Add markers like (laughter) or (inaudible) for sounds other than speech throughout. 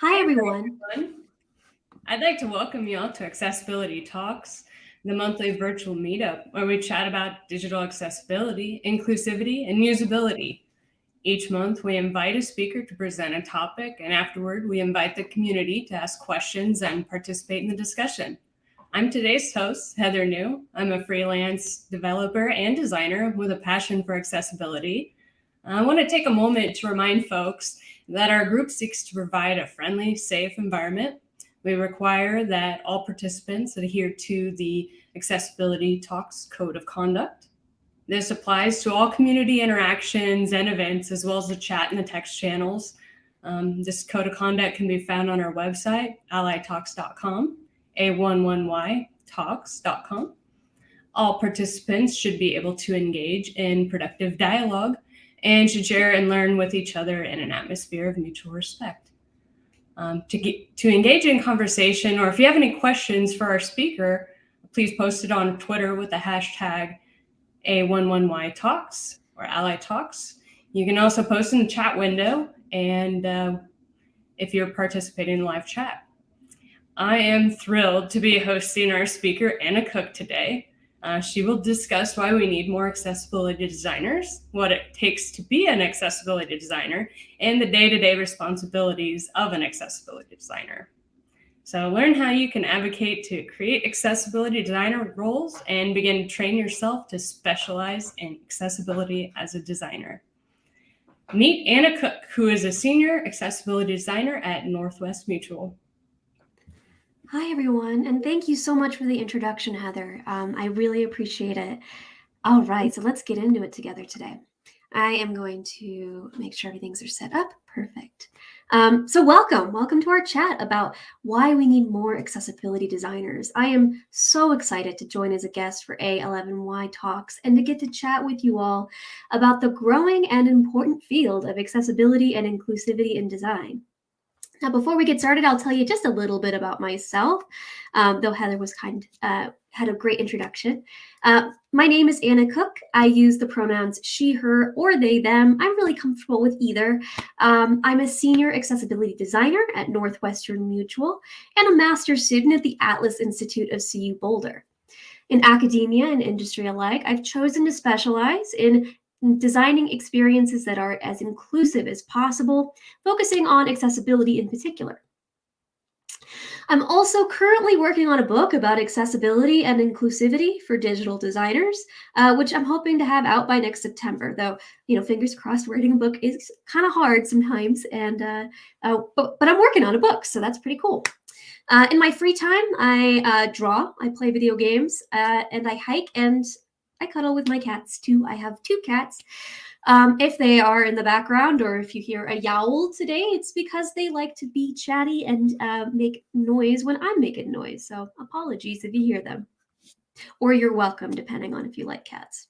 Hi, everyone. I'd like to welcome you all to Accessibility Talks, the monthly virtual meetup where we chat about digital accessibility, inclusivity, and usability. Each month, we invite a speaker to present a topic, and afterward, we invite the community to ask questions and participate in the discussion. I'm today's host, Heather New. I'm a freelance developer and designer with a passion for accessibility. I want to take a moment to remind folks that our group seeks to provide a friendly, safe environment. We require that all participants adhere to the Accessibility Talks Code of Conduct. This applies to all community interactions and events, as well as the chat and the text channels. Um, this code of conduct can be found on our website, allytalks.com, a11y talks.com. All participants should be able to engage in productive dialogue and should share and learn with each other in an atmosphere of mutual respect. Um, to, get, to engage in conversation, or if you have any questions for our speaker, please post it on Twitter with the hashtag A11Y Talks or Ally Talks. You can also post in the chat window and uh, if you're participating in live chat. I am thrilled to be hosting our speaker, Anna Cook, today. Uh, she will discuss why we need more accessibility designers, what it takes to be an accessibility designer, and the day-to-day -day responsibilities of an accessibility designer. So learn how you can advocate to create accessibility designer roles and begin to train yourself to specialize in accessibility as a designer. Meet Anna Cook, who is a senior accessibility designer at Northwest Mutual. Hi, everyone, and thank you so much for the introduction, Heather. Um, I really appreciate it. All right, so let's get into it together today. I am going to make sure everything's are set up. Perfect. Um, so welcome, welcome to our chat about why we need more accessibility designers. I am so excited to join as a guest for A11Y Talks and to get to chat with you all about the growing and important field of accessibility and inclusivity in design. Now, before we get started, I'll tell you just a little bit about myself, um, though Heather was kind, uh, had a great introduction. Uh, my name is Anna Cook. I use the pronouns she, her, or they, them. I'm really comfortable with either. Um, I'm a senior accessibility designer at Northwestern Mutual and a master's student at the Atlas Institute of CU Boulder. In academia and industry alike, I've chosen to specialize in designing experiences that are as inclusive as possible, focusing on accessibility in particular. I'm also currently working on a book about accessibility and inclusivity for digital designers, uh, which I'm hoping to have out by next September, though, you know, fingers crossed, writing a book is kind of hard sometimes, and uh, uh, but, but I'm working on a book, so that's pretty cool. Uh, in my free time, I uh, draw, I play video games, uh, and I hike and I cuddle with my cats too. I have two cats. Um, if they are in the background or if you hear a yowl today, it's because they like to be chatty and uh, make noise when I'm making noise. So apologies if you hear them. Or you're welcome, depending on if you like cats.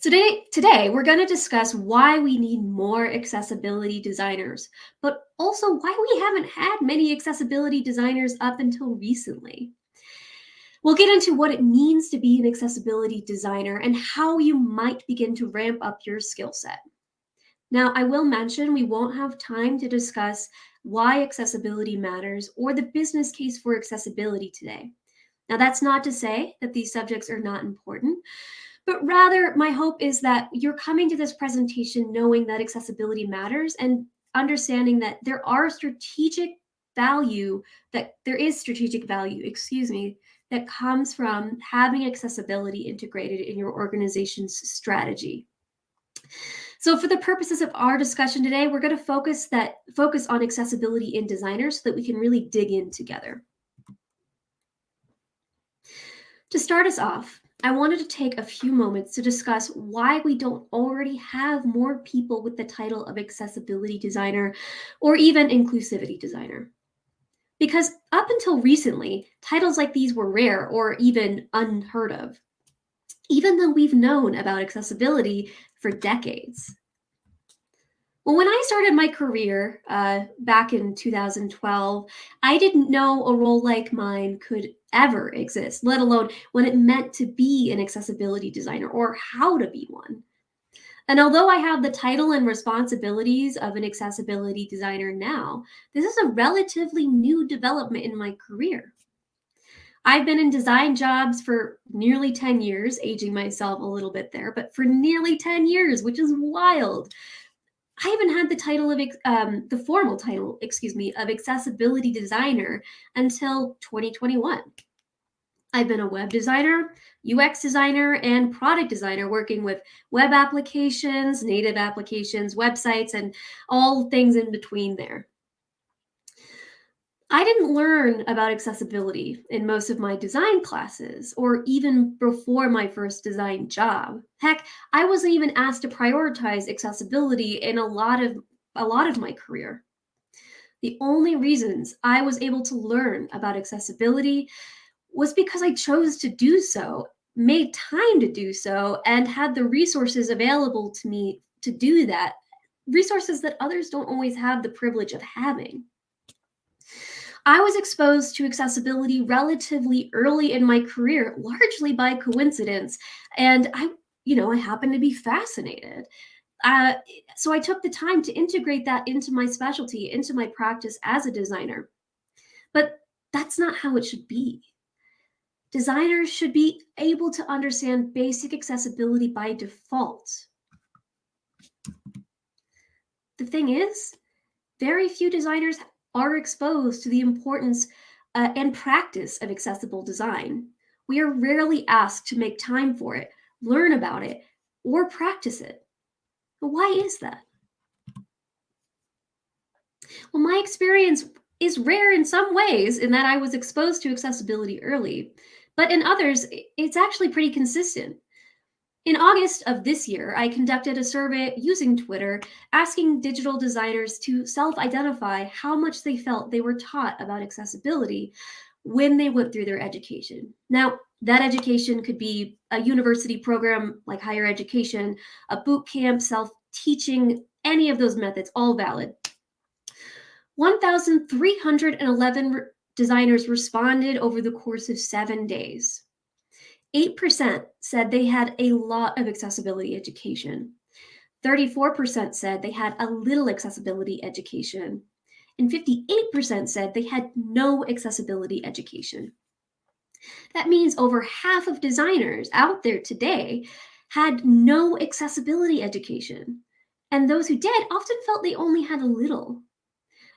So today, today we're going to discuss why we need more accessibility designers, but also why we haven't had many accessibility designers up until recently. We'll get into what it means to be an accessibility designer and how you might begin to ramp up your skill set. Now, I will mention we won't have time to discuss why accessibility matters or the business case for accessibility today. Now, that's not to say that these subjects are not important, but rather my hope is that you're coming to this presentation knowing that accessibility matters and understanding that there are strategic value, that there is strategic value, excuse me, that comes from having accessibility integrated in your organization's strategy. So for the purposes of our discussion today, we're going to focus that focus on accessibility in designers so that we can really dig in together. To start us off, I wanted to take a few moments to discuss why we don't already have more people with the title of accessibility designer or even inclusivity designer. Because up until recently, titles like these were rare or even unheard of, even though we've known about accessibility for decades. Well, when I started my career uh, back in 2012, I didn't know a role like mine could ever exist, let alone what it meant to be an accessibility designer or how to be one. And although I have the title and responsibilities of an accessibility designer now, this is a relatively new development in my career. I've been in design jobs for nearly 10 years, aging myself a little bit there, but for nearly 10 years, which is wild. I haven't had the title of um, the formal title, excuse me, of accessibility designer until 2021. I've been a web designer, UX designer, and product designer working with web applications, native applications, websites, and all things in between there. I didn't learn about accessibility in most of my design classes or even before my first design job. Heck, I wasn't even asked to prioritize accessibility in a lot of a lot of my career. The only reasons I was able to learn about accessibility was because I chose to do so, made time to do so, and had the resources available to me to do that, resources that others don't always have the privilege of having. I was exposed to accessibility relatively early in my career, largely by coincidence. And I, you know, I happened to be fascinated. Uh, so I took the time to integrate that into my specialty, into my practice as a designer. But that's not how it should be. Designers should be able to understand basic accessibility by default. The thing is, very few designers are exposed to the importance uh, and practice of accessible design. We are rarely asked to make time for it, learn about it, or practice it. But why is that? Well, my experience is rare in some ways in that I was exposed to accessibility early, but in others, it's actually pretty consistent. In August of this year, I conducted a survey using Twitter asking digital designers to self identify how much they felt they were taught about accessibility when they went through their education. Now, that education could be a university program like higher education, a boot camp, self teaching, any of those methods, all valid. 1,311 designers responded over the course of seven days. 8% said they had a lot of accessibility education. 34% said they had a little accessibility education. And 58% said they had no accessibility education. That means over half of designers out there today had no accessibility education. And those who did often felt they only had a little.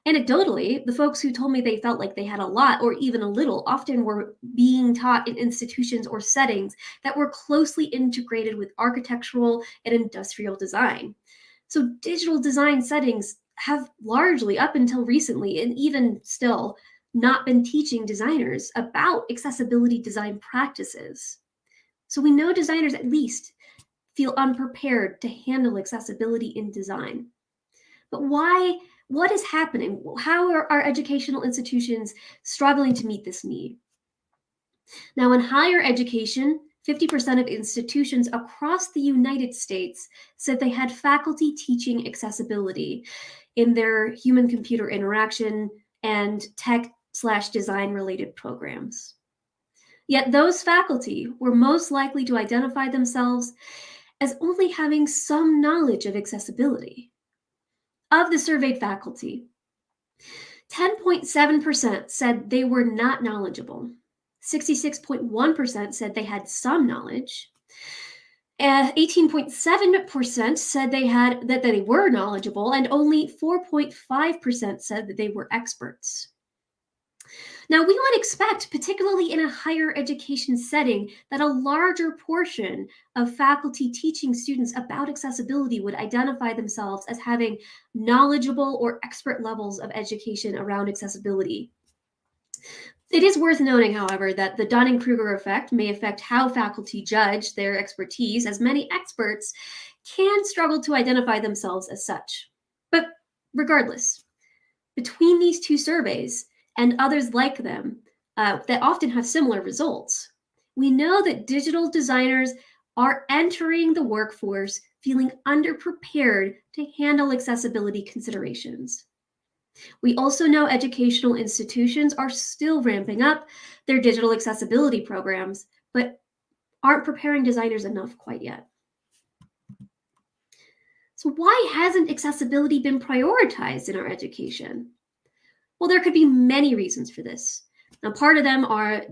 Anecdotally, the folks who told me they felt like they had a lot or even a little often were being taught in institutions or settings that were closely integrated with architectural and industrial design. So digital design settings have largely, up until recently, and even still, not been teaching designers about accessibility design practices. So we know designers at least feel unprepared to handle accessibility in design. But why what is happening? How are our educational institutions struggling to meet this need? Now, in higher education, 50% of institutions across the United States said they had faculty teaching accessibility in their human computer interaction and tech slash design related programs. Yet those faculty were most likely to identify themselves as only having some knowledge of accessibility of the surveyed faculty, 10.7% said they were not knowledgeable. 66.1% said they had some knowledge. Uh, 18.7% said they had that they were knowledgeable and only 4.5% said that they were experts. Now, we would expect, particularly in a higher education setting, that a larger portion of faculty teaching students about accessibility would identify themselves as having knowledgeable or expert levels of education around accessibility. It is worth noting, however, that the Dunning Kruger effect may affect how faculty judge their expertise, as many experts can struggle to identify themselves as such. But regardless, between these two surveys, and others like them uh, that often have similar results. We know that digital designers are entering the workforce feeling underprepared to handle accessibility considerations. We also know educational institutions are still ramping up their digital accessibility programs, but aren't preparing designers enough quite yet. So, why hasn't accessibility been prioritized in our education? Well, there could be many reasons for this. Now, part of them are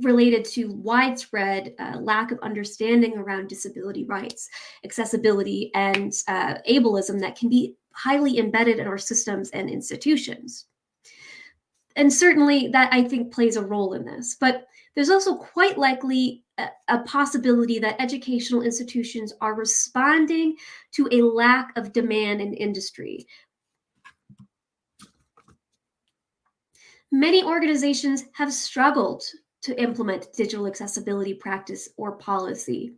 related to widespread uh, lack of understanding around disability rights, accessibility, and uh, ableism that can be highly embedded in our systems and institutions. And certainly that I think plays a role in this. But there's also quite likely a, a possibility that educational institutions are responding to a lack of demand in industry. Many organizations have struggled to implement digital accessibility practice or policy.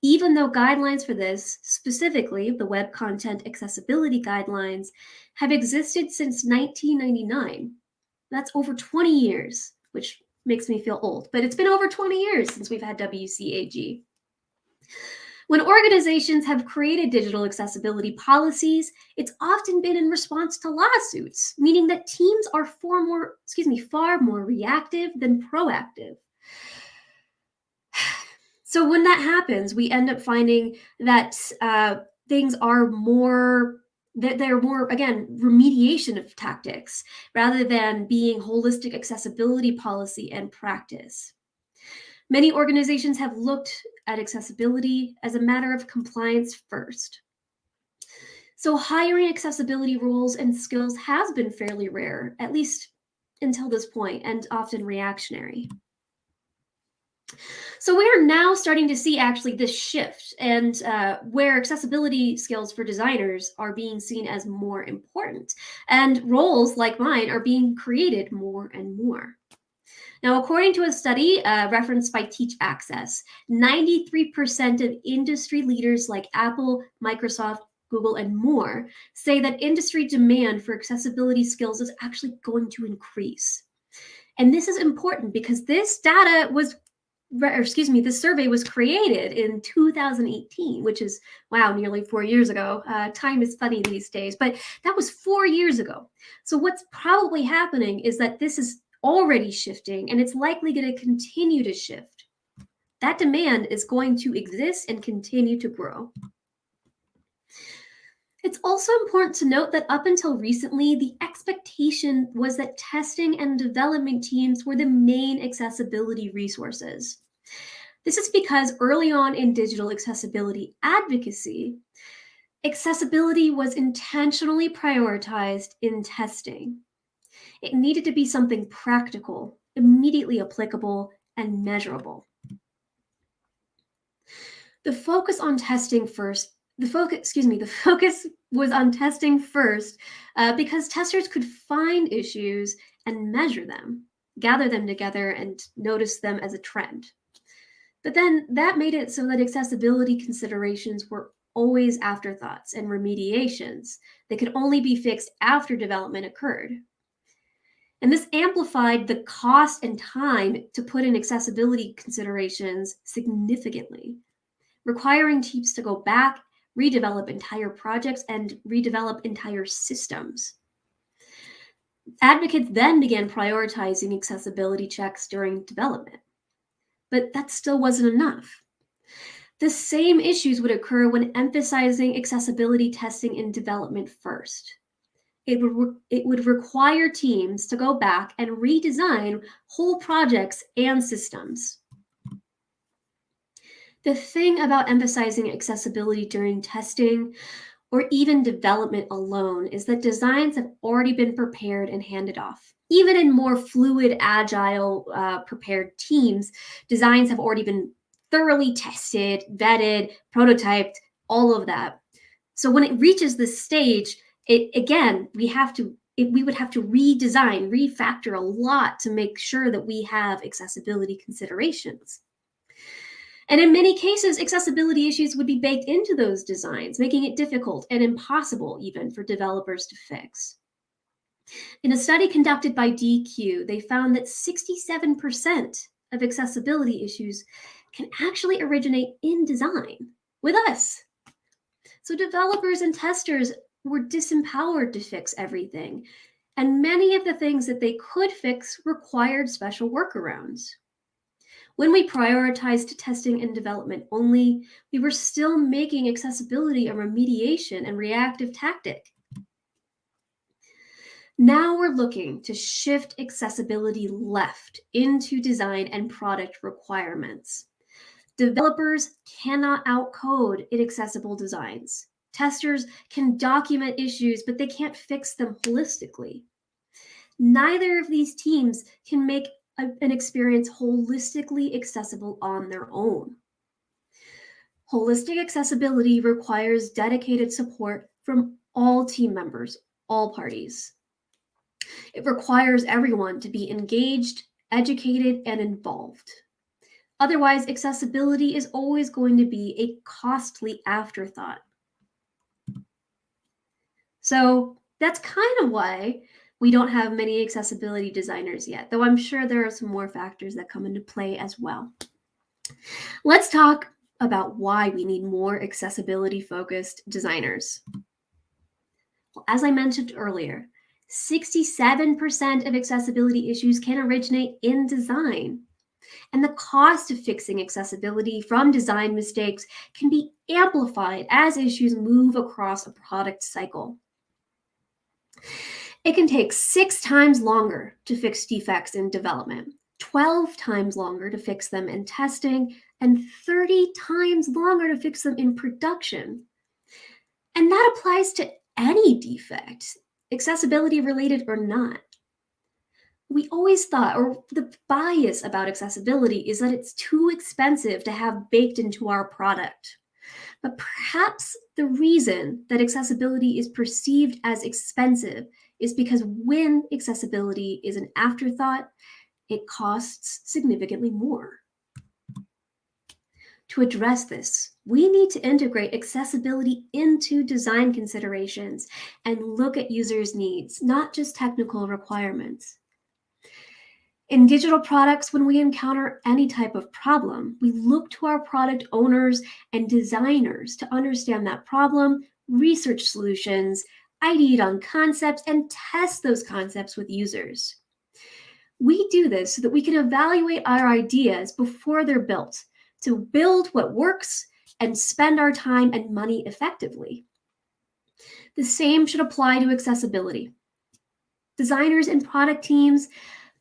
Even though guidelines for this, specifically the Web Content Accessibility Guidelines, have existed since 1999. That's over 20 years, which makes me feel old, but it's been over 20 years since we've had WCAG. When organizations have created digital accessibility policies, it's often been in response to lawsuits, meaning that teams are far more, excuse me, far more reactive than proactive. (sighs) So when that happens, we end up finding that uh, things are more that they're more again remediation of tactics rather than being holistic accessibility policy and practice. Many organizations have looked at accessibility as a matter of compliance first. So hiring accessibility roles and skills has been fairly rare, at least until this point, and often reactionary. So we are now starting to see actually this shift and uh, where accessibility skills for designers are being seen as more important and roles like mine are being created more and more. Now, according to a study uh, referenced by Teach Access, 93% of industry leaders like Apple, Microsoft, Google, and more say that industry demand for accessibility skills is actually going to increase. And this is important because this data was or excuse me, this survey was created in 2018, which is, wow, nearly four years ago. Uh, time is funny these days, but that was four years ago. So what's probably happening is that this is already shifting and it's likely going to continue to shift. That demand is going to exist and continue to grow. It's also important to note that up until recently, the expectation was that testing and development teams were the main accessibility resources. This is because early on in digital accessibility advocacy, accessibility was intentionally prioritized in testing. It needed to be something practical, immediately applicable, and measurable. The focus on testing first the focus, excuse me, the (laughs) focus was on testing first uh, because testers could find issues and measure them, gather them together and notice them as a trend. But then that made it so that accessibility considerations were always afterthoughts and remediations that could only be fixed after development occurred. And this amplified the cost and time to put in accessibility considerations significantly, requiring teams to go back redevelop entire projects, and redevelop entire systems. Advocates then began prioritizing accessibility checks during development, but that still wasn't enough. The same issues would occur when emphasizing accessibility testing in development first. It would, it would require teams to go back and redesign whole projects and systems. The thing about emphasizing accessibility during testing or even development alone is that designs have already been prepared and handed off. Even in more fluid, agile, uh, prepared teams, designs have already been thoroughly tested, vetted, prototyped, all of that. So when it reaches this stage, it again, we have to it, we would have to redesign, refactor a lot to make sure that we have accessibility considerations. And in many cases, accessibility issues would be baked into those designs, making it difficult and impossible even for developers to fix. In a study conducted by Deque, they found that 67% of accessibility issues can actually originate in design with us. So developers and testers were disempowered to fix everything. And many of the things that they could fix required special workarounds. When we prioritized testing and development only, we were still making accessibility a remediation and reactive tactic. Now we're looking to shift accessibility left into design and product requirements. Developers cannot outcode inaccessible designs. Testers can document issues, but they can't fix them holistically. Neither of these teams can make a, an experience holistically accessible on their own. Holistic accessibility requires dedicated support from all team members, all parties. It requires everyone to be engaged, educated, and involved. Otherwise, accessibility is always going to be a costly afterthought. So that's kind of why we don't have many accessibility designers yet, though I'm sure there are some more factors that come into play as well. Let's talk about why we need more accessibility focused designers. Well, as I mentioned earlier, 67% of accessibility issues can originate in design. And the cost of fixing accessibility from design mistakes can be amplified as issues move across a product cycle. It can take six times longer to fix defects in development, 12 times longer to fix them in testing, and 30 times longer to fix them in production. And that applies to any defect, accessibility related or not. We always thought, or the bias about accessibility is that it's too expensive to have baked into our product. But perhaps the reason that accessibility is perceived as expensive is because when accessibility is an afterthought, it costs significantly more. To address this, we need to integrate accessibility into design considerations and look at users' needs, not just technical requirements. In digital products, when we encounter any type of problem, we look to our product owners and designers to understand that problem, research solutions, ideate on concepts, and test those concepts with users. We do this so that we can evaluate our ideas before they're built to build what works and spend our time and money effectively. The same should apply to accessibility. Designers and product teams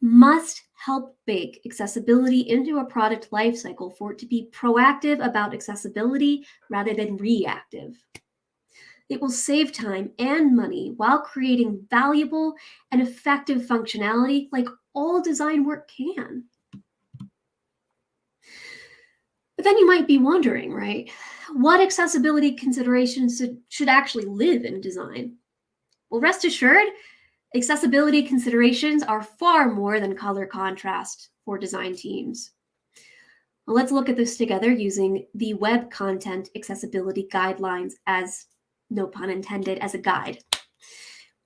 must help bake accessibility into a product lifecycle for it to be proactive about accessibility rather than reactive. It will save time and money while creating valuable and effective functionality like all design work can. But then you might be wondering, right? What accessibility considerations should, actually live in design? Well, rest assured, accessibility considerations are far more than color contrast for design teams. Let's look at this together using the Web Content Accessibility Guidelines as, no pun intended, as a guide.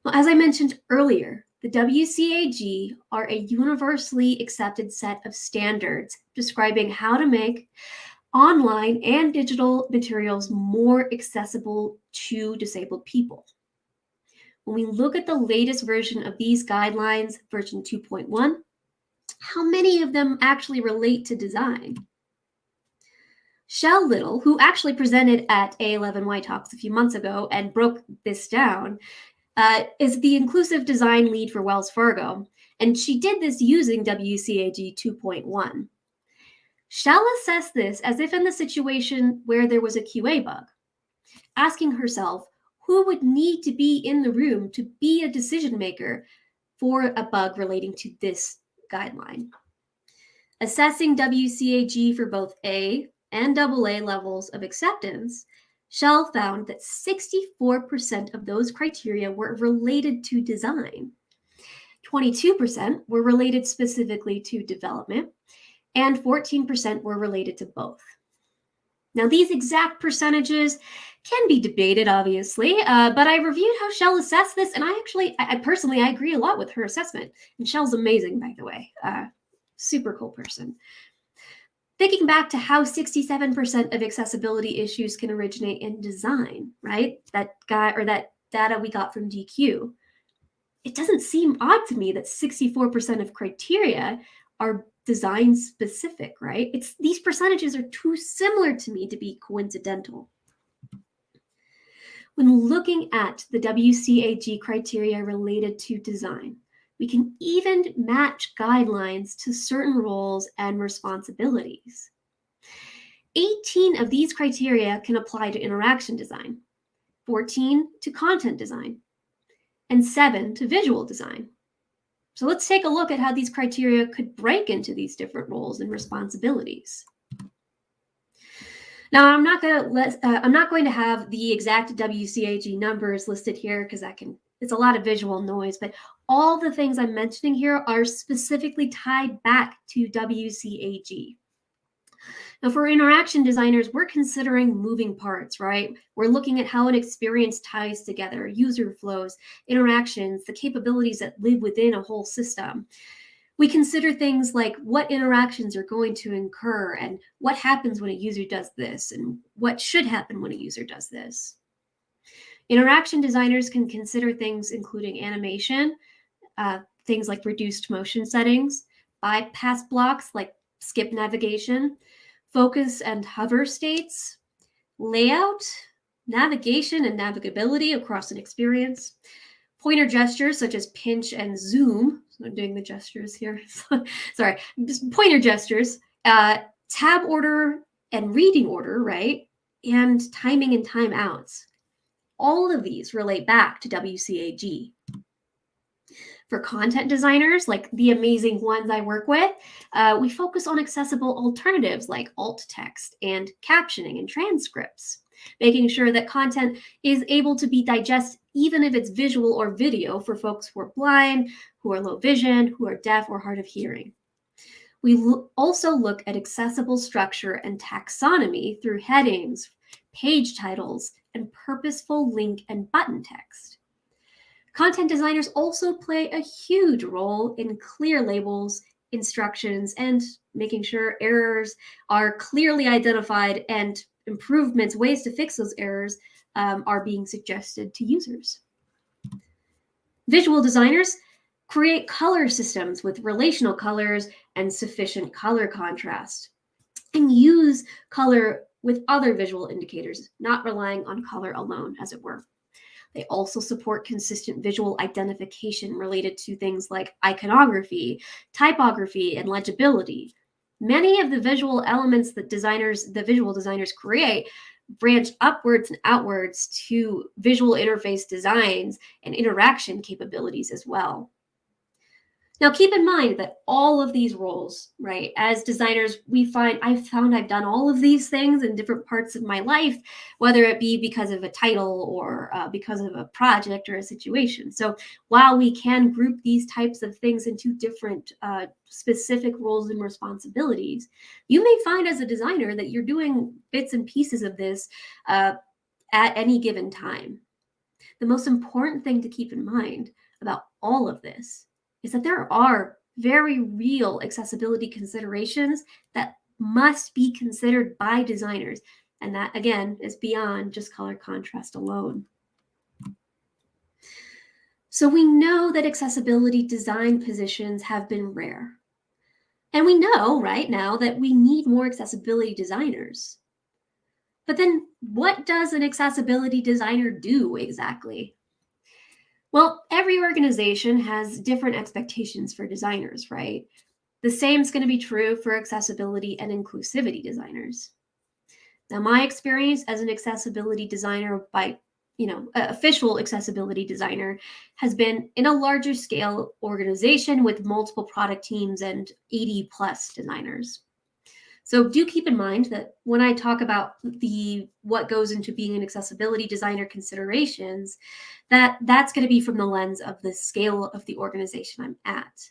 Well, as I mentioned earlier, the WCAG are a universally accepted set of standards describing how to make online and digital materials more accessible to disabled people. When we look at the latest version of these guidelines, version 2.1, how many of them actually relate to design? Shell Little, who actually presented at A11Y Talks a few months ago and broke this down, uh, is the inclusive design lead for Wells Fargo, and she did this using WCAG 2.1. Shell assessed this as if in the situation where there was a QA bug, asking herself who would need to be in the room to be a decision maker for a bug relating to this guideline. Assessing WCAG for both A and AA levels of acceptance, Shell found that 64% of those criteria were related to design, 22% were related specifically to development, and 14% were related to both. Now, these exact percentages can be debated, obviously, uh, but I reviewed how Shell assessed this, and I actually, I, I, personally, I agree a lot with her assessment. And Shell's amazing, by the way, uh, super cool person. Thinking back to how 67% of accessibility issues can originate in design, right? That guy or that data we got from Deque. It doesn't seem odd to me that 64% of criteria are design specific, right? It's these percentages are too similar to me to be coincidental. When looking at the WCAG criteria related to design, we can even match guidelines to certain roles and responsibilities. 18 of these criteria can apply to interaction design, 14 to content design, and 7 to visual design. So let's take a look at how these criteria could break into these different roles and responsibilities. Now, I'm not going to let uh, I'm not going to have the exact WCAG numbers listed here because that can it's a lot of visual noise, but all the things I'm mentioning here are specifically tied back to WCAG. Now, for interaction designers, we're considering moving parts, right? We're looking at how an experience ties together, user flows, interactions, the capabilities that live within a whole system. We consider things like what interactions are going to incur and what happens when a user does this and what should happen when a user does this. Interaction designers can consider things including animation, uh, things like reduced motion settings, bypass blocks like skip navigation, focus and hover states, layout, navigation and navigability across an experience, pointer gestures such as pinch and zoom. So I'm doing the gestures here. (laughs) Sorry, pointer gestures, uh, tab order and reading order, right? And timing and timeouts. All of these relate back to WCAG. For content designers, like the amazing ones I work with, uh, we focus on accessible alternatives like alt text and captioning and transcripts, making sure that content is able to be digested even if it's visual or video for folks who are blind, who are low vision, who are deaf or hard of hearing. We lo also look at accessible structure and taxonomy through headings, page titles, and purposeful link and button text. Content designers also play a huge role in clear labels, instructions, and making sure errors are clearly identified and improvements, ways to fix those errors um, are being suggested to users. Visual designers create color systems with relational colors and sufficient color contrast and use color with other visual indicators, not relying on color alone, as it were. They also support consistent visual identification related to things like iconography, typography, and legibility. Many of the visual elements that designers, the visual designers create branch upwards and outwards to visual interface designs and interaction capabilities as well. Now, keep in mind that all of these roles, right, as designers, we find I've found I've done all of these things in different parts of my life, whether it be because of a title or uh, because of a project or a situation. So while we can group these types of things into different uh, specific roles and responsibilities, you may find as a designer that you're doing bits and pieces of this uh, at any given time. The most important thing to keep in mind about all of this is that there are very real accessibility considerations that must be considered by designers. And that, again, is beyond just color contrast alone. So we know that accessibility design positions have been rare. And we know right now that we need more accessibility designers. But then what does an accessibility designer do exactly? Well, every organization has different expectations for designers, right? The same is going to be true for accessibility and inclusivity designers. Now, my experience as an accessibility designer by, you know, official accessibility designer has been in a larger scale organization with multiple product teams and 80 plus designers. So do keep in mind that when I talk about the what goes into being an accessibility designer considerations, that that's going to be from the lens of the scale of the organization I'm at.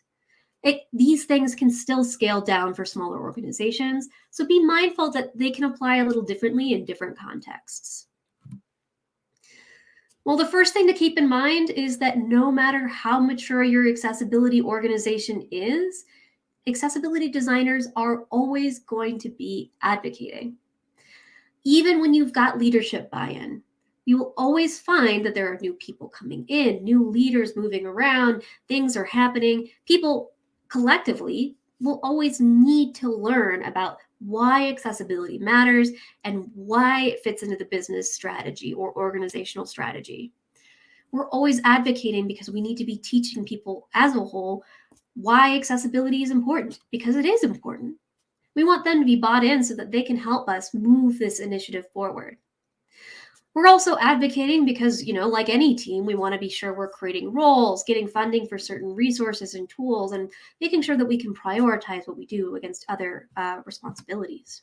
It, these things can still scale down for smaller organizations, so be mindful that they can apply a little differently in different contexts. Well, the first thing to keep in mind is that no matter how mature your accessibility organization is, accessibility designers are always going to be advocating. Even when you've got leadership buy-in, you will always find that there are new people coming in, new leaders moving around, things are happening. People collectively will always need to learn about why accessibility matters and why it fits into the business strategy or organizational strategy. We're always advocating because we need to be teaching people as a whole why accessibility is important, because it is important. We want them to be bought in so that they can help us move this initiative forward. We're also advocating because, you know, like any team, we want to be sure we're creating roles, getting funding for certain resources and tools, and making sure that we can prioritize what we do against other uh, responsibilities.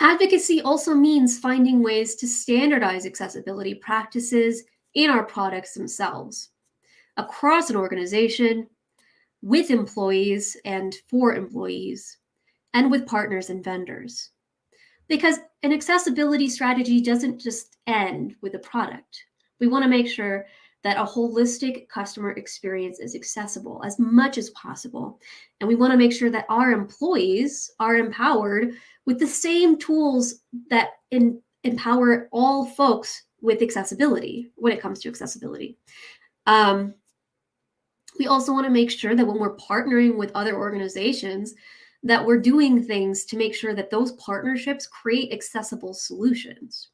Advocacy also means finding ways to standardize accessibility practices in our products themselves across an organization, with employees and for employees, and with partners and vendors. Because an accessibility strategy doesn't just end with a product. We want to make sure that a holistic customer experience is accessible as much as possible. And we want to make sure that our employees are empowered with the same tools that in, empower all folks with accessibility when it comes to accessibility. Um, we also want to make sure that when we're partnering with other organizations, that we're doing things to make sure that those partnerships create accessible solutions.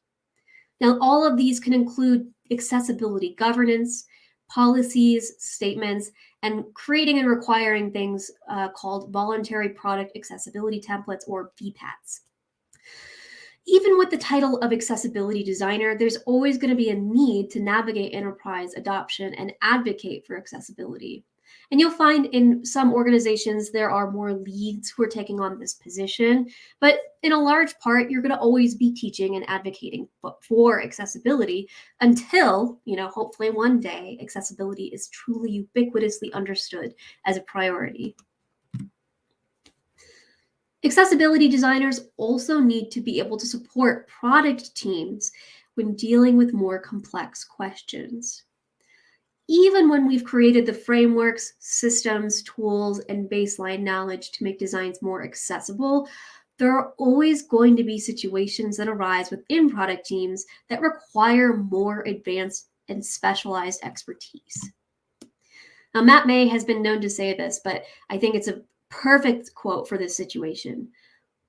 Now, all of these can include accessibility governance, policies, statements, and creating and requiring things uh, called voluntary product accessibility templates or VPATs. Even with the title of accessibility designer, there's always going to be a need to navigate enterprise adoption and advocate for accessibility. And you'll find in some organizations there are more leads who are taking on this position, but in a large part, you're going to always be teaching and advocating for accessibility until, you know, hopefully one day accessibility is truly ubiquitously understood as a priority. Accessibility designers also need to be able to support product teams when dealing with more complex questions even when we've created the frameworks, systems, tools, and baseline knowledge to make designs more accessible, there are always going to be situations that arise within product teams that require more advanced and specialized expertise. Now, Matt May has been known to say this, but I think it's a perfect quote for this situation.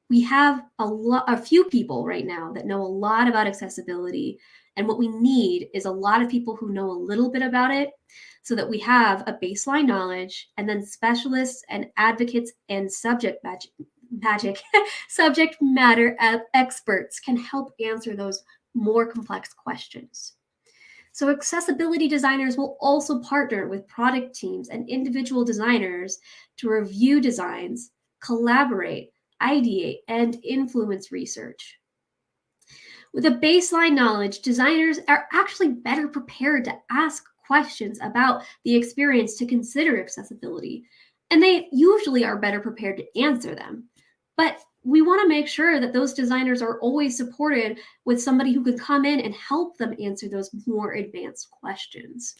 We have a lot, a few people right now that know a lot about accessibility, and what we need is a lot of people who know a little bit about it so that we have a baseline knowledge and then specialists and advocates and subject magic, magic (laughs) subject matter experts can help answer those more complex questions. So accessibility designers will also partner with product teams and individual designers to review designs, collaborate, ideate, and influence research. With a baseline knowledge, designers are actually better prepared to ask questions about the experience to consider accessibility, and they usually are better prepared to answer them. But we want to make sure that those designers are always supported with somebody who can come in and help them answer those more advanced questions.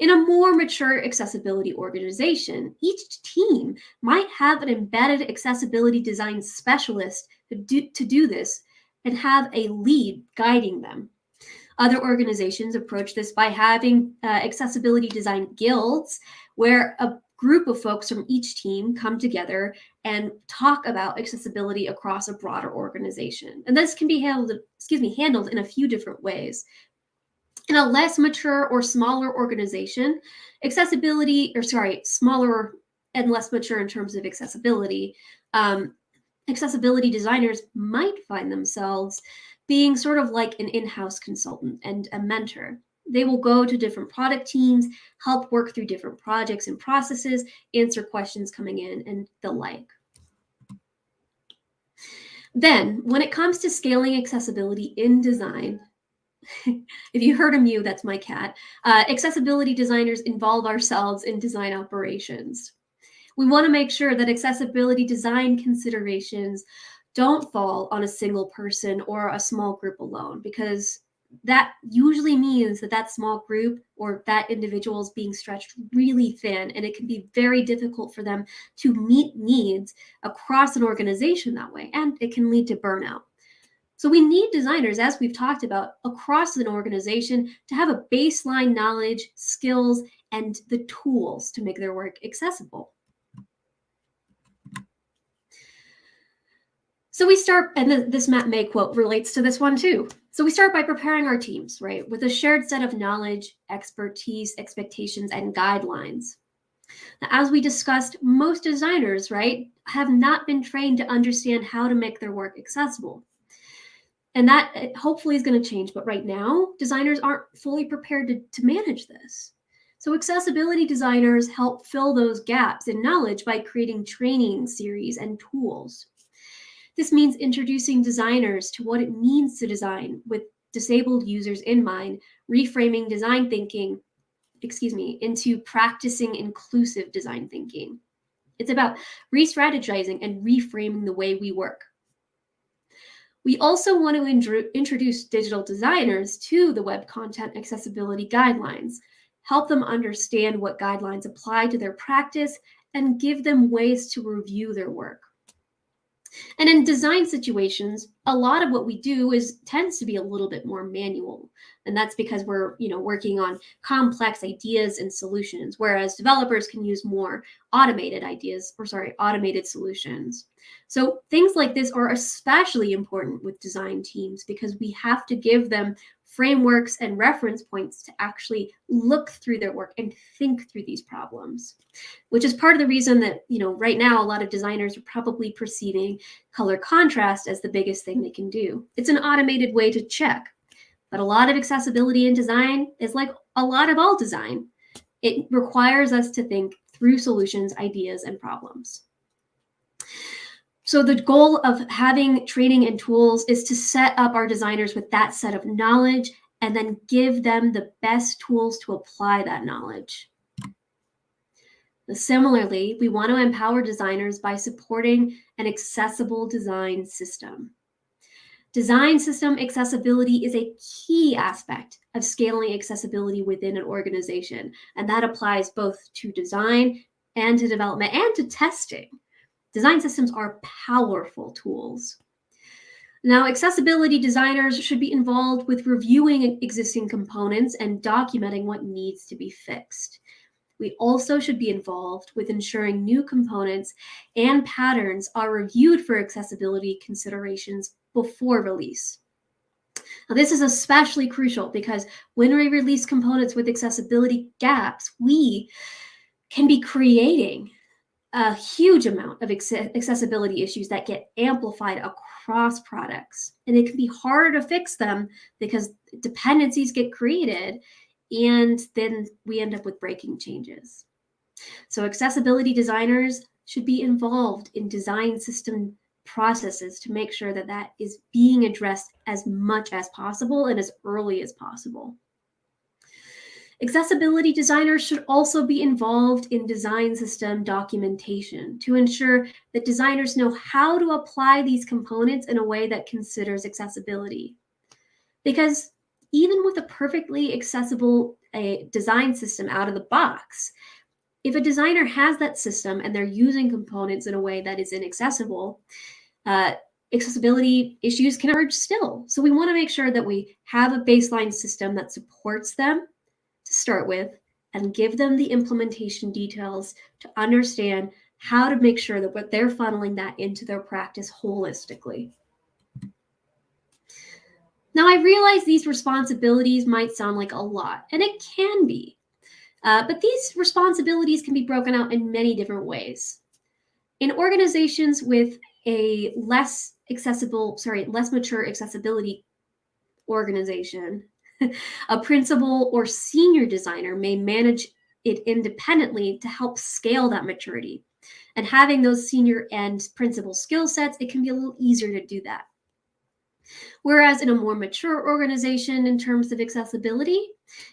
In a more mature accessibility organization, each team might have an embedded accessibility design specialist to do, to do this and have a lead guiding them. Other organizations approach this by having uh, accessibility design guilds where a group of folks from each team come together and talk about accessibility across a broader organization. And this can be handled, excuse me, handled in a few different ways. In a less mature or smaller organization, accessibility, or sorry, smaller and less mature in terms of accessibility, um, accessibility designers might find themselves being sort of like an in-house consultant and a mentor. They will go to different product teams, help work through different projects and processes, answer questions coming in, and the like. Then, when it comes to scaling accessibility in design, (laughs) if you heard a mew, that's my cat. Uh, accessibility designers involve ourselves in design operations we want to make sure that accessibility design considerations don't fall on a single person or a small group alone because that usually means that that small group or that individual is being stretched really thin and it can be very difficult for them to meet needs across an organization that way and it can lead to burnout. So we need designers as we've talked about across an organization to have a baseline knowledge skills and the tools to make their work accessible. So we start and this matt may quote relates to this one too. So we start by preparing our teams, right, with a shared set of knowledge, expertise, expectations, and guidelines. Now, as we discussed, most designers, right, have not been trained to understand how to make their work accessible. And that eh, hopefully is going to change. But right now, designers aren't fully prepared to, to manage this. So accessibility designers help fill those gaps in knowledge by creating training series and tools. This means introducing designers to what it means to design with disabled users in mind, reframing design thinking, excuse me, into practicing inclusive design thinking. It's about re-strategizing and reframing the way we work. We also want to introduce digital designers to the Web Content Accessibility Guidelines, help them understand what guidelines apply to their practice, and give them ways to review their work. And in design situations, a lot of what we do is tends to be a little bit more manual. And that's because we're, you know, working on complex ideas and solutions, whereas developers can use more automated ideas or sorry, automated solutions. So things like this are especially important with design teams because we have to give them frameworks and reference points to actually look through their work and think through these problems, which is part of the reason that, you know, right now a lot of designers are probably perceiving color contrast as the biggest thing they can do. It's an automated way to check, but a lot of accessibility in design is like a lot of all design. It requires us to think through solutions, ideas, and problems. So the goal of having training and tools is to set up our designers with that set of knowledge and then give them the best tools to apply that knowledge. Similarly, we want to empower designers by supporting an accessible design system. Design system accessibility is a key aspect of scaling accessibility within an organization, and that applies both to design and to development and to testing. Design systems are powerful tools. Now, accessibility designers should be involved with reviewing existing components and documenting what needs to be fixed. We also should be involved with ensuring new components and patterns are reviewed for accessibility considerations before release. Now, this is especially crucial because when we release components with accessibility gaps, we can be creating a huge amount of accessibility issues that get amplified across products. And it can be harder to fix them because dependencies get created and then we end up with breaking changes. So accessibility designers should be involved in design system processes to make sure that that is being addressed as much as possible and as early as possible. Accessibility designers should also be involved in design system documentation to ensure that designers know how to apply these components in a way that considers accessibility. Because even with a perfectly accessible a design system out of the box, if a designer has that system and they're using components in a way that is inaccessible, uh, accessibility issues can emerge still. So we want to make sure that we have a baseline system that supports them start with and give them the implementation details to understand how to make sure that what they're funneling that into their practice holistically. Now, I realize these responsibilities might sound like a lot, and it can be, uh, but these responsibilities can be broken out in many different ways. In organizations with a less accessible, sorry, less mature accessibility organization, (laughs) a principal or senior designer may manage it independently to help scale that maturity. And having those senior and principal skill sets, it can be a little easier to do that. Whereas in a more mature organization in terms of accessibility,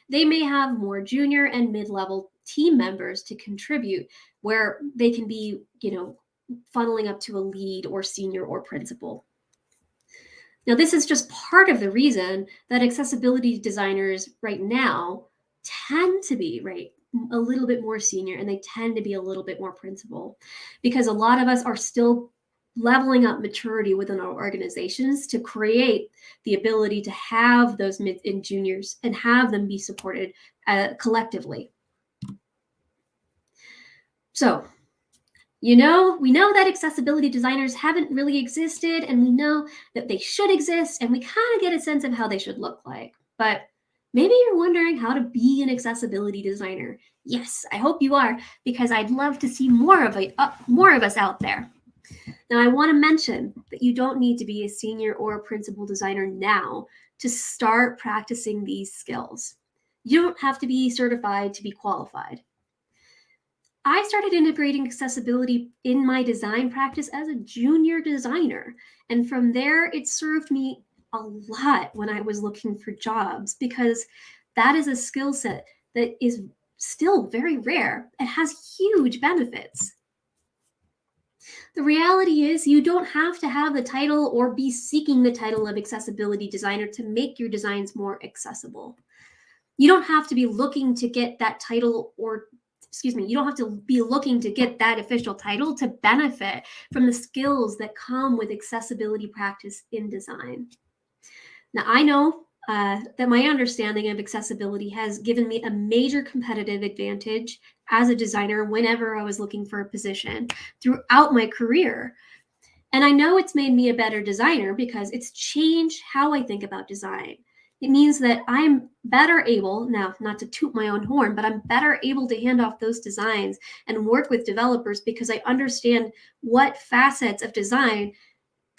they may have more junior and mid-level team members to contribute where they can be, you know, funneling up to a lead or senior or principal. Now, this is just part of the reason that accessibility designers right now tend to be right a little bit more senior and they tend to be a little bit more principal because a lot of us are still leveling up maturity within our organizations to create the ability to have those mid and juniors and have them be supported uh, collectively. So You know, we know that accessibility designers haven't really existed, and we know that they should exist, and we kind of get a sense of how they should look like. But maybe you're wondering how to be an accessibility designer. Yes, I hope you are, because I'd love to see more of, a, uh, more of us out there. Now, I want to mention that you don't need to be a senior or a principal designer now to start practicing these skills. You don't have to be certified to be qualified. I started integrating accessibility in my design practice as a junior designer. And from there, it served me a lot when I was looking for jobs because that is a skill set that is still very rare and has huge benefits. The reality is you don't have to have the title or be seeking the title of accessibility designer to make your designs more accessible. You don't have to be looking to get that title or excuse me, you don't have to be looking to get that official title to benefit from the skills that come with accessibility practice in design. Now, I know uh, that my understanding of accessibility has given me a major competitive advantage as a designer whenever I was looking for a position throughout my career. And I know it's made me a better designer because it's changed how I think about design. It means that I'm better able, now not to toot my own horn, but I'm better able to hand off those designs and work with developers because I understand what facets of design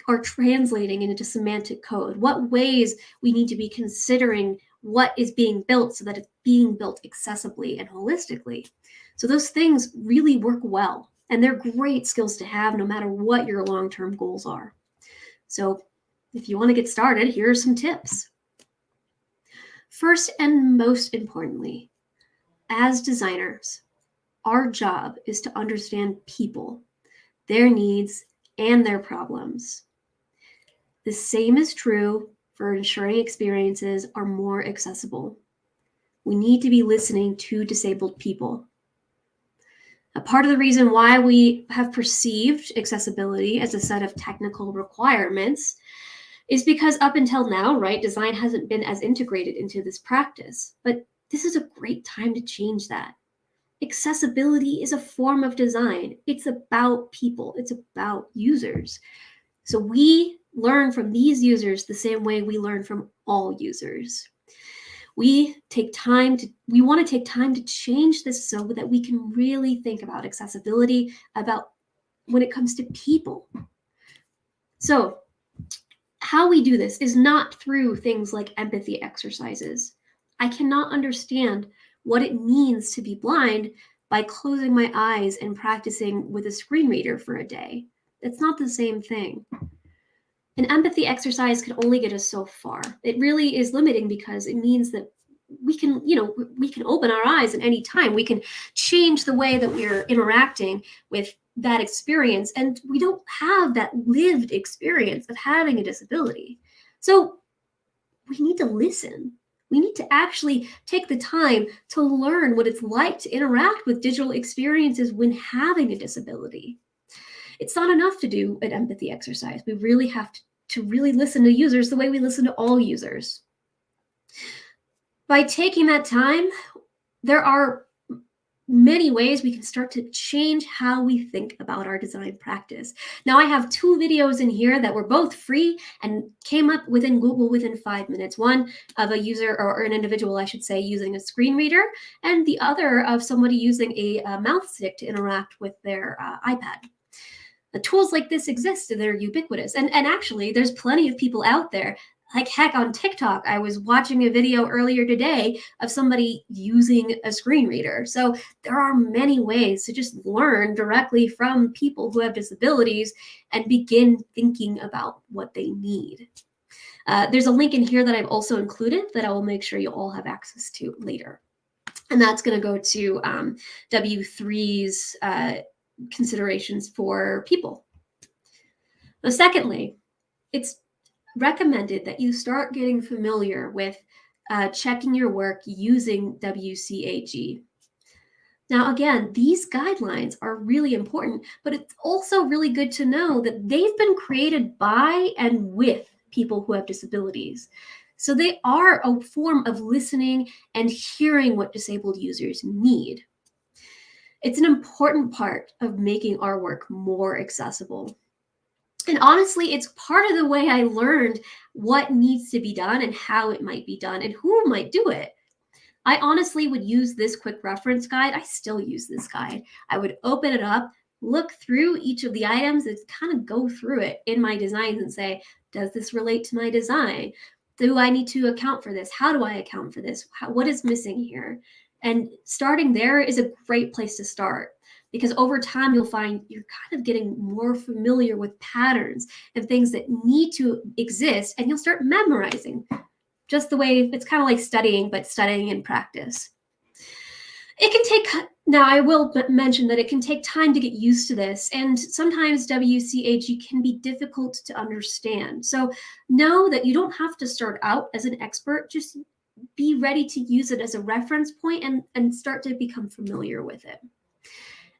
are translating into semantic code, what ways we need to be considering what is being built so that it's being built accessibly and holistically. So those things really work well and they're great skills to have no matter what your long-term goals are. So if you want to get started, here are some tips. First and most importantly, as designers, our job is to understand people, their needs, and their problems. The same is true for ensuring experiences are more accessible. We need to be listening to disabled people. A part of the reason why we have perceived accessibility as a set of technical requirements is because up until now, right, design hasn't been as integrated into this practice. But this is a great time to change that. Accessibility is a form of design. It's about people. It's about users. So we learn from these users the same way we learn from all users. We take time to, we want to take time to change this so that we can really think about accessibility, about when it comes to people. So how we do this is not through things like empathy exercises. I cannot understand what it means to be blind by closing my eyes and practicing with a screen reader for a day. It's not the same thing. An empathy exercise can only get us so far. It really is limiting because it means that we can, you know, we can open our eyes at any time. We can change the way that we're interacting with that experience and we don't have that lived experience of having a disability. So we need to listen. We need to actually take the time to learn what it's like to interact with digital experiences when having a disability. It's not enough to do an empathy exercise. We really have to, to really listen to users the way we listen to all users. By taking that time, there are many ways we can start to change how we think about our design practice. Now I have two videos in here that were both free and came up within Google within five minutes. One of a user or an individual, I should say, using a screen reader and the other of somebody using a, a mouth stick to interact with their uh, iPad. The tools like this exist, they're ubiquitous. And, and actually, there's plenty of people out there like heck on TikTok, I was watching a video earlier today of somebody using a screen reader. So there are many ways to just learn directly from people who have disabilities and begin thinking about what they need. Uh, there's a link in here that I've also included that I will make sure you all have access to later. And that's going to go to um, W3's uh, considerations for people. But secondly, it's recommended that you start getting familiar with uh, checking your work using WCAG. Now, again, these guidelines are really important, but it's also really good to know that they've been created by and with people who have disabilities. So they are a form of listening and hearing what disabled users need. It's an important part of making our work more accessible. And honestly, it's part of the way I learned what needs to be done and how it might be done and who might do it. I honestly would use this quick reference guide. I still use this guide. I would open it up, look through each of the items and kind of go through it in my designs and say, does this relate to my design? Do I need to account for this? How do I account for this? How, what is missing here? And starting there is a great place to start because over time you'll find you're kind of getting more familiar with patterns and things that need to exist and you'll start memorizing just the way it's kind of like studying, but studying in practice. It can take, now I will mention that it can take time to get used to this, and sometimes WCAG can be difficult to understand. So know that you don't have to start out as an expert, just be ready to use it as a reference point and, and start to become familiar with it.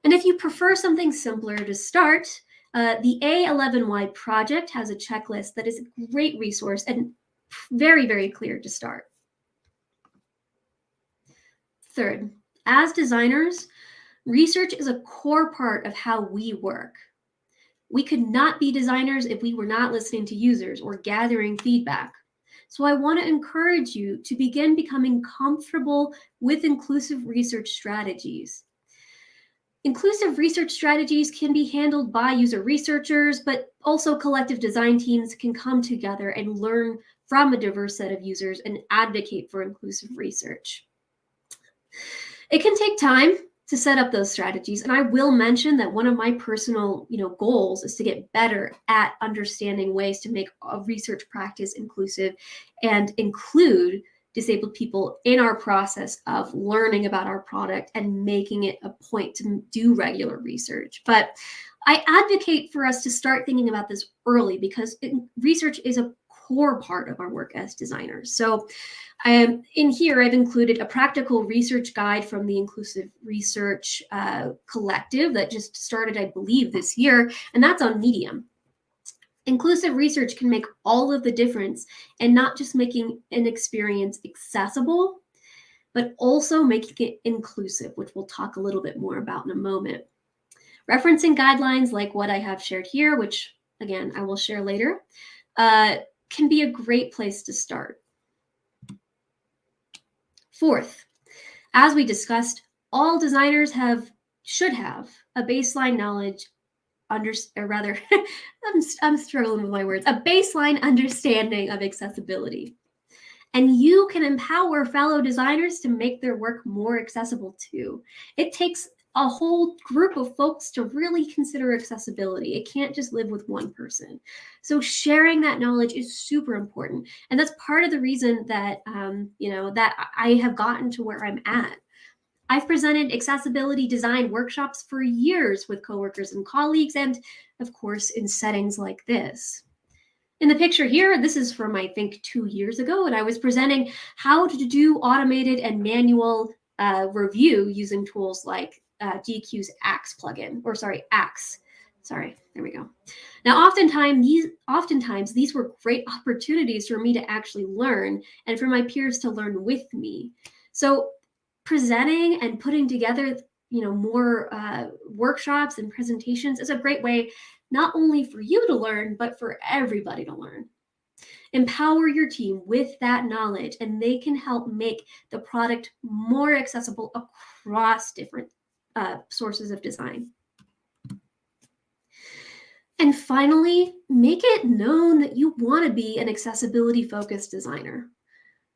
And if you prefer something simpler to start, uh, the A11Y project has a checklist that is a great resource and very, very clear to start. Third, as designers, research is a core part of how we work. We could not be designers if we were not listening to users or gathering feedback. So I want to encourage you to begin becoming comfortable with inclusive research strategies. Inclusive research strategies can be handled by user researchers, but also collective design teams can come together and learn from a diverse set of users and advocate for inclusive research. It can take time to set up those strategies. And I will mention that one of my personal you know, goals is to get better at understanding ways to make a research practice inclusive and include disabled people in our process of learning about our product and making it a point to do regular research. But I advocate for us to start thinking about this early because it, research is a core part of our work as designers. So um, in here, I've included a practical research guide from the Inclusive Research uh, Collective that just started, I believe, this year, and that's on Medium. Inclusive research can make all of the difference and not just making an experience accessible, but also making it inclusive, which we'll talk a little bit more about in a moment. Referencing guidelines like what I have shared here, which again, I will share later, uh, can be a great place to start. Fourth, as we discussed, all designers have should have a baseline knowledge under or rather (laughs) I'm, I'm struggling with my words a baseline understanding of accessibility and you can empower fellow designers to make their work more accessible too it takes a whole group of folks to really consider accessibility. It can't just live with one person. So sharing that knowledge is super important. And that's part of the reason that, um, you know, that I have gotten to where I'm at. I've presented accessibility design workshops for years with coworkers and colleagues, and of course, in settings like this. In the picture here, this is from, I think, two years ago, and I was presenting how to do automated and manual uh, review using tools like uh, Deque's Axe plugin, or sorry, Axe. Sorry, there we go. Now, oftentimes these, oftentimes these were great opportunities for me to actually learn and for my peers to learn with me. So presenting and putting together you know, more uh, workshops and presentations is a great way not only for you to learn, but for everybody to learn. Empower your team with that knowledge and they can help make the product more accessible across different uh, sources of design. And finally, make it known that you want to be an accessibility focused designer.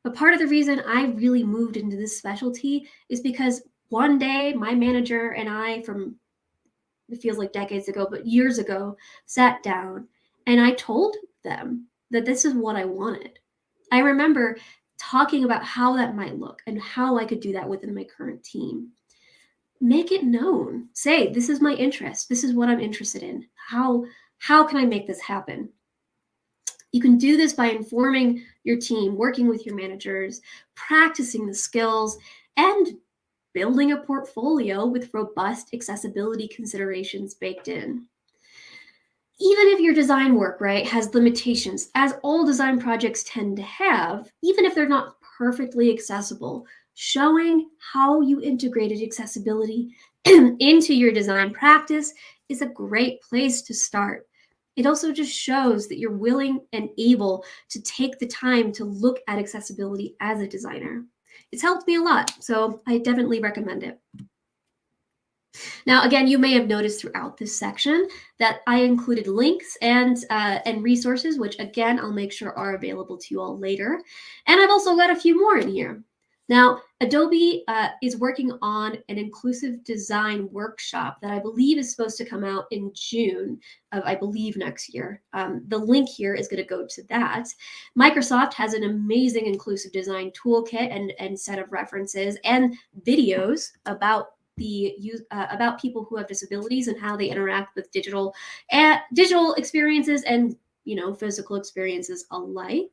But part of the reason I really moved into this specialty is because one day my manager and I from it feels like decades ago, but years ago, sat down and I told them that this is what I wanted. I remember talking about how that might look and how I could do that within my current team make it known. Say, this is my interest. This is what I'm interested in. How, how can I make this happen? You can do this by informing your team, working with your managers, practicing the skills, and building a portfolio with robust accessibility considerations baked in. Even if your design work, right, has limitations, as all design projects tend to have, even if they're not perfectly accessible, showing how you integrated accessibility (clears throat) into your design practice is a great place to start. It also just shows that you're willing and able to take the time to look at accessibility as a designer. It's helped me a lot, so I definitely recommend it. Now, again, you may have noticed throughout this section that I included links and, uh, and resources, which again, I'll make sure are available to you all later. And I've also got a few more in here. Now, Adobe uh, is working on an inclusive design workshop that I believe is supposed to come out in June of, I believe, next year. Um, the link here is going to go to that. Microsoft has an amazing inclusive design toolkit and, and set of references and videos about the uh, about people who have disabilities and how they interact with digital uh, digital experiences and you know physical experiences alike.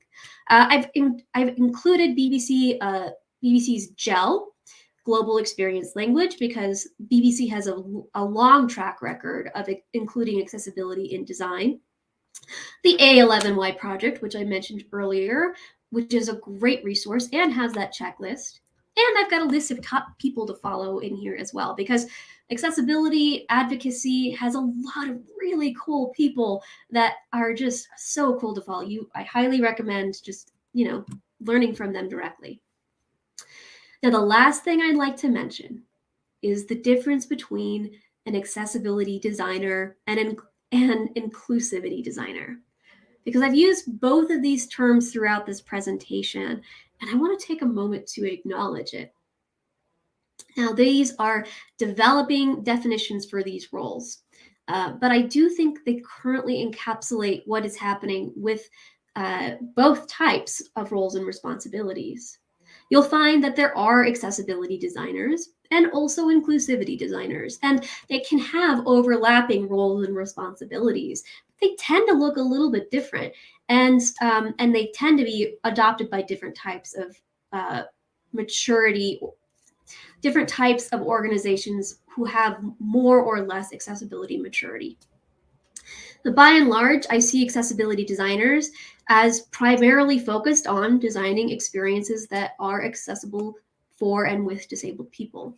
Uh, I've in, I've included BBC uh, BBC's GEL global experience language because BBC has a, a long track record of including accessibility in design. The A11Y project, which I mentioned earlier, which is a great resource and has that checklist. And I've got a list of top people to follow in here as well because accessibility advocacy has a lot of really cool people that are just so cool to follow. You, I highly recommend just, you know, learning from them directly. Now, the last thing I'd like to mention is the difference between an accessibility designer and an, inclusivity designer. Because I've used both of these terms throughout this presentation, and I want to take a moment to acknowledge it. Now, these are developing definitions for these roles, uh, but I do think they currently encapsulate what is happening with uh, both types of roles and responsibilities. You'll find that there are accessibility designers and also inclusivity designers, and they can have overlapping roles and responsibilities. They tend to look a little bit different, and um, and they tend to be adopted by different types of uh, maturity, different types of organizations who have more or less accessibility maturity. By and large, I see accessibility designers as primarily focused on designing experiences that are accessible for and with disabled people.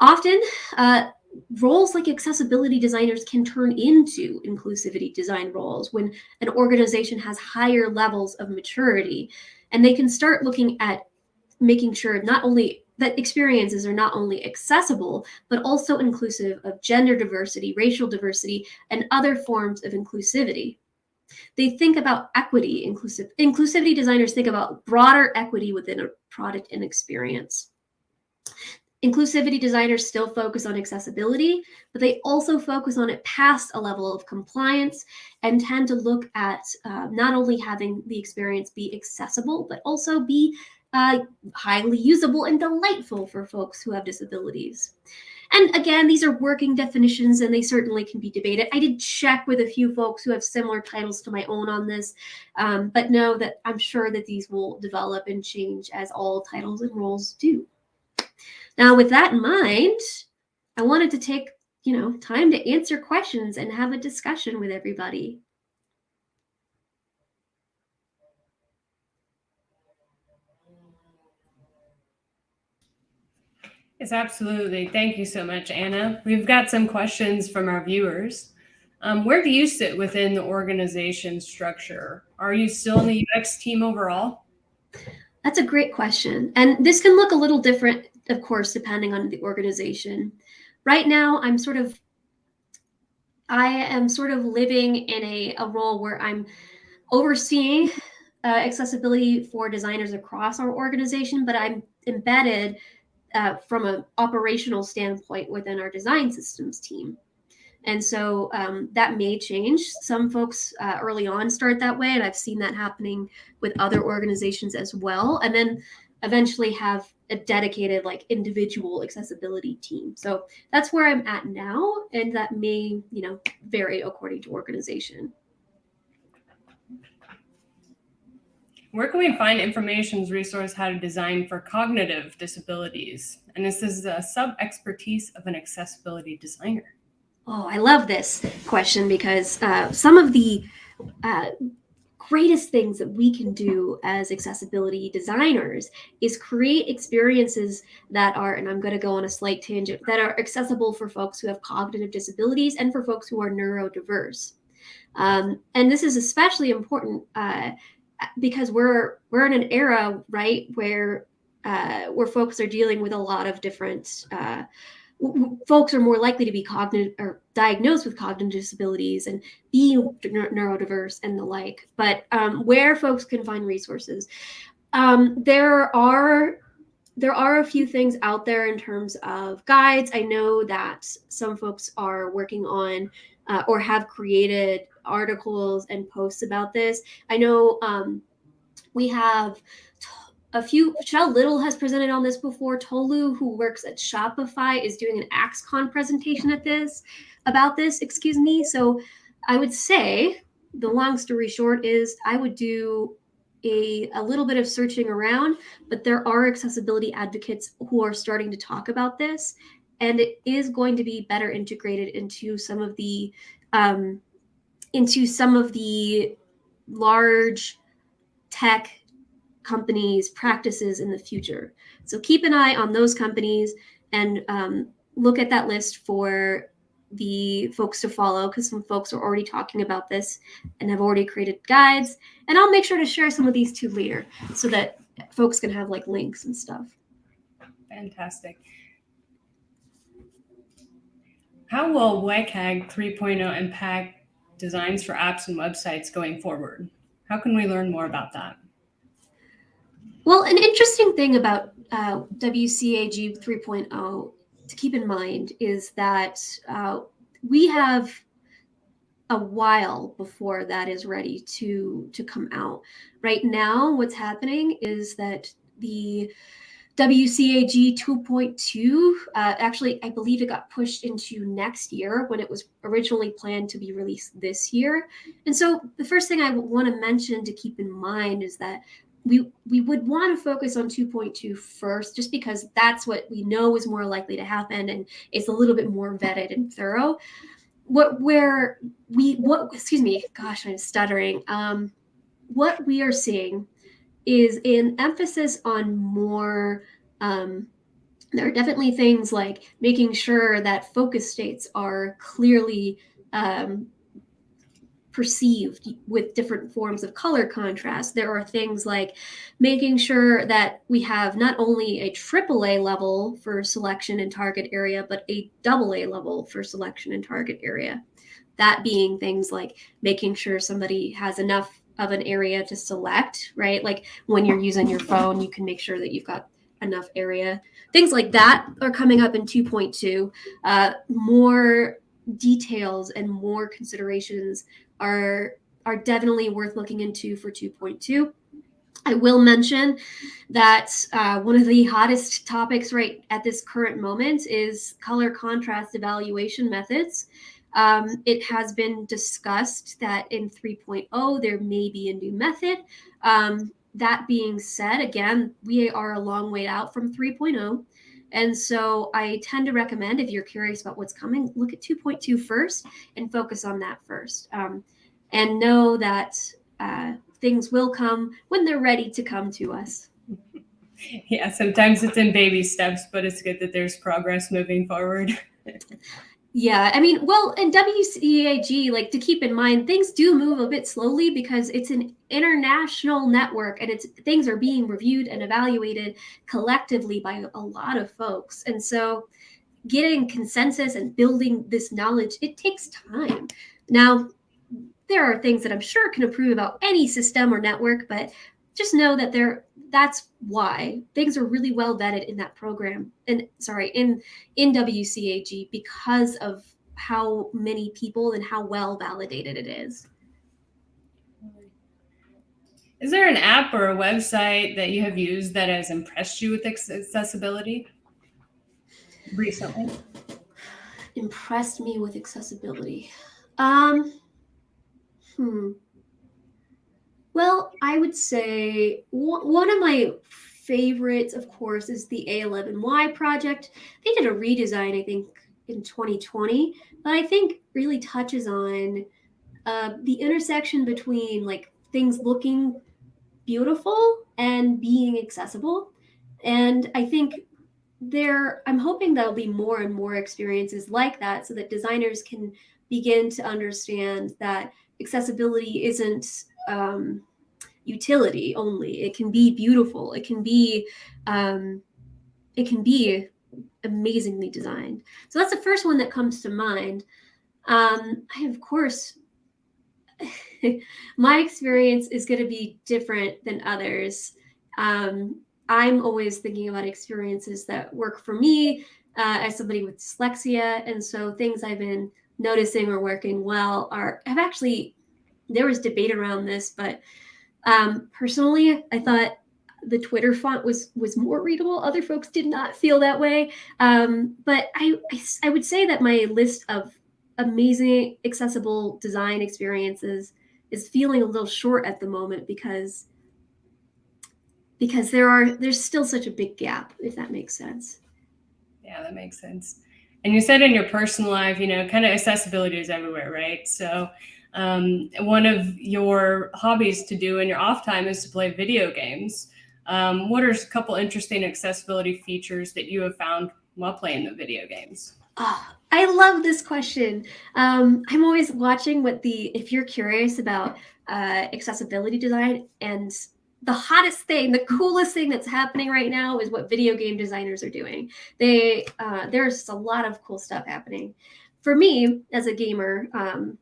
Often, uh, roles like accessibility designers can turn into inclusivity design roles when an organization has higher levels of maturity and they can start looking at making sure not only that experiences are not only accessible but also inclusive of gender diversity racial diversity and other forms of inclusivity. They think about equity inclusive inclusivity designers think about broader equity within a product and experience. Inclusivity designers still focus on accessibility, but they also focus on it past a level of compliance and tend to look at uh, not only having the experience be accessible, but also be uh, highly usable and delightful for folks who have disabilities. And again, these are working definitions and they certainly can be debated. I did check with a few folks who have similar titles to my own on this, um, but know that I'm sure that these will develop and change as all titles and roles do. Now, with that in mind, I wanted to take, you know, time to answer questions and have a discussion with everybody. Yes, absolutely. Thank you so much, Anna. We've got some questions from our viewers. Um, where do you sit within the organization structure? Are you still in the UX team overall? That's a great question. And this can look a little different of course, depending on the organization. Right now, I'm sort of, I am sort of living in a, a role where I'm overseeing uh, accessibility for designers across our organization, but I'm embedded uh, from an operational standpoint within our design systems team. And so um, that may change. Some folks uh, early on start that way, and I've seen that happening with other organizations as well. And then eventually have a dedicated like individual accessibility team. So that's where I'm at now. And that may, you know, vary according to organization. Where can we find information's resource how to design for cognitive disabilities? And this is a sub-expertise of an accessibility designer. Oh, I love this question because uh, some of the uh, greatest things that we can do as accessibility designers is create experiences that are, and I'm going to go on a slight tangent, that are accessible for folks who have cognitive disabilities and for folks who are neurodiverse. Um, and this is especially important uh, because we're we're in an era, right, where uh, where folks are dealing with a lot of different uh, folks are more likely to be cognitive or diagnosed with cognitive disabilities and be neurodiverse and the like. But um, where folks can find resources, um, there are there are a few things out there in terms of guides. I know that some folks are working on uh, or have created articles and posts about this. I know um, we have a few Shell Little has presented on this before. Tolu, who works at Shopify, is doing an axe-con presentation at this about this, excuse me. So I would say the long story short is I would do a, a little bit of searching around, but there are accessibility advocates who are starting to talk about this. And it is going to be better integrated into some of the um, into some of the large tech companies' practices in the future. So keep an eye on those companies and um, look at that list for the folks to follow because some folks are already talking about this and have already created guides. And I'll make sure to share some of these too later so that folks can have like links and stuff. Fantastic. How will WCAG 3.0 impact designs for apps and websites going forward? How can we learn more about that? Well, an interesting thing about uh, WCAG 3.0 to keep in mind is that uh, we have a while before that is ready to to come out. Right now, what's happening is that the WCAG 2.2, uh, actually, I believe it got pushed into next year when it was originally planned to be released this year. And so the first thing I want to mention to keep in mind is that we we would want to focus on 2.2 first just because that's what we know is more likely to happen and it's a little bit more vetted and thorough what where we what excuse me gosh i'm stuttering um what we are seeing is an emphasis on more um there are definitely things like making sure that focus states are clearly um, perceived with different forms of color contrast. There are things like making sure that we have not only a AAA level for selection and target area, but a double A level for selection and target area. That being things like making sure somebody has enough of an area to select, right? Like when you're using your phone, you can make sure that you've got enough area. Things like that are coming up in 2.2. Uh, more details and more considerations are are definitely worth looking into for 2.2. I will mention that uh, one of the hottest topics right at this current moment is color contrast evaluation methods. Um, it has been discussed that in 3.0 there may be a new method. Um, that being said, again, we are a long way out from 3.0. And so I tend to recommend if you're curious about what's coming, look at 2.2 first and focus on that first. Um, and know that uh, things will come when they're ready to come to us. (laughs) Yeah, sometimes it's in baby steps, but it's good that there's progress moving forward. (laughs) Yeah, I mean, well, in WCAG, like to keep in mind, things do move a bit slowly because it's an international network and it's things are being reviewed and evaluated collectively by a lot of folks. And so getting consensus and building this knowledge, it takes time. Now, there are things that I'm sure can improve about any system or network, but just know that there that's why things are really well vetted in that program and sorry in in WCAG because of how many people and how well validated it is. Is there an app or a website that you have used that has impressed you with accessibility recently? Impressed me with accessibility. Um, hmm. Well, I would say one of my favorites, of course, is the A11Y project. They did a redesign, I think, in 2020, but I think really touches on uh, the intersection between like things looking beautiful and being accessible. And I think there, I'm hoping there'll be more and more experiences like that so that designers can begin to understand that accessibility isn't um, utility only. It can be beautiful. It can be, um, it can be amazingly designed. So that's the first one that comes to mind. Um, I, of course, (laughs) my experience is going to be different than others. Um, I'm always thinking about experiences that work for me uh, as somebody with dyslexia. And so things I've been noticing are working well are have actually, there was debate around this, but um, personally, I thought the Twitter font was was more readable. Other folks did not feel that way. Um, but I, I, I would say that my list of amazing accessible design experiences is feeling a little short at the moment because because there are there's still such a big gap if that makes sense yeah that makes sense and you said in your personal life you know kind of accessibility is everywhere right so um, one of your hobbies to do in your off time is to play video games um, what are a couple interesting accessibility features that you have found while playing the video games Oh, I love this question. Um, I'm always watching what the, if you're curious about uh, accessibility design and the hottest thing, the coolest thing that's happening right now is what video game designers are doing. They, uh, there's just a lot of cool stuff happening. For me, as a gamer, um,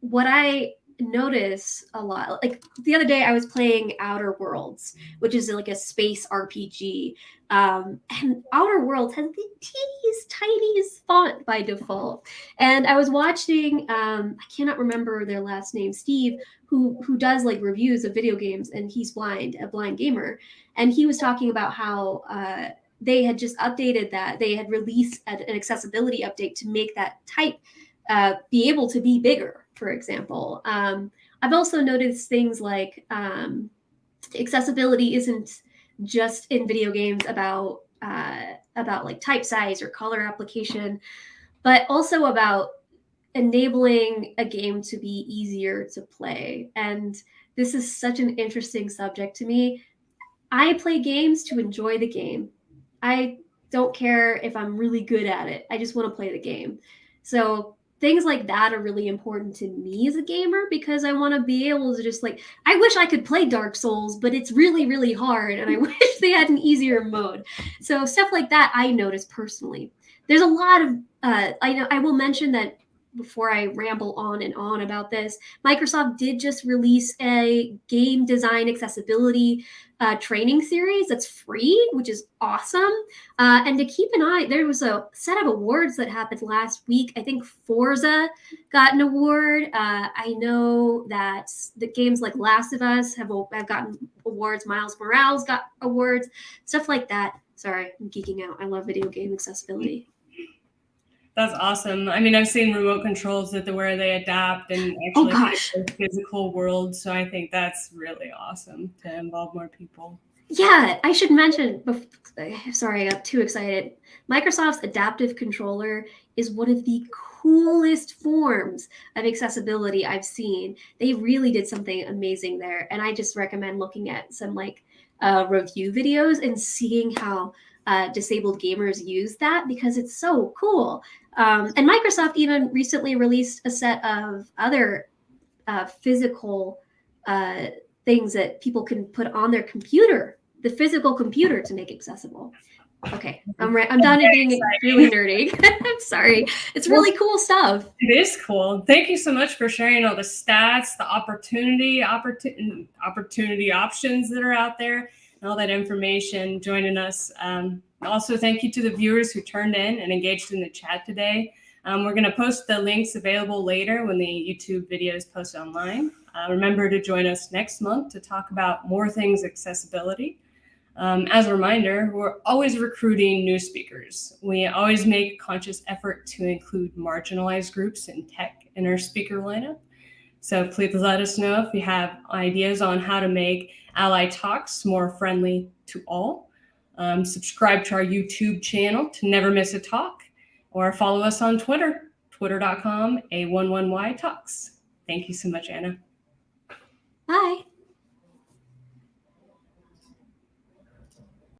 what I notice a lot, like the other day I was playing Outer Worlds, which is like a space RPG um, and Outer Worlds has the teeniest, tiniest font by default. And I was watching, um, I cannot remember their last name, Steve, who who does like reviews of video games, and he's blind, a blind gamer, and he was talking about how uh, they had just updated that they had released an accessibility update to make that type uh, be able to be bigger, for example. Um, I've also noticed things like um, accessibility isn't just in video games about uh, about like type size or color application, but also about enabling a game to be easier to play. And this is such an interesting subject to me. I play games to enjoy the game. I don't care if I'm really good at it. I just want to play the game. So things like that are really important to me as a gamer because I want to be able to just like I wish I could play Dark Souls, but it's really really hard and I (laughs) wish they had an easier mode. So stuff like that I notice personally. There's a lot of uh, I know I will mention that before I ramble on and on about this, Microsoft did just release a game design accessibility uh, training series that's free, which is awesome. Uh, and to keep an eye, there was a set of awards that happened last week. I think Forza got an award. Uh, I know that the games like Last of Us have, have gotten awards. Miles Morales got awards, stuff like that. Sorry, I'm geeking out. I love video game accessibility. That's awesome. I mean, I've seen remote controls that the where they adapt and oh, actually oh, physical world. So I think that's really awesome to involve more people. Yeah, I should mention. (sighs) Sorry, I got too excited. Microsoft's adaptive controller is one of the coolest forms of accessibility I've seen. They really did something amazing there, and I just recommend looking at some like uh, review videos and seeing how uh, disabled gamers use that because it's so cool. Um, and Microsoft even recently released a set of other uh, physical uh, things that people can put on their computer, the physical computer to make accessible. Okay, I'm right. I'm done being really nerdy. (laughs) I'm sorry. It's really cool stuff. It is cool. Thank you so much for sharing all the stats, the opportunity, opportunity, opportunity options that are out there and all that information, joining us. Um, also, thank you to the viewers who turned in and engaged in the chat today. Um, we're going to post the links available later when the YouTube video is posted online. Uh, remember to join us next month to talk about more things accessibility. Um, as a reminder, we're always recruiting new speakers. We always make conscious effort to include marginalized groups in tech in our speaker lineup. So please let us know if you have ideas on how to make A11Y Talks more friendly to all. Um, subscribe to our YouTube channel to never miss a talk or follow us on Twitter, twitter.com A11Y Talks. Thank you so much, Anna. Bye.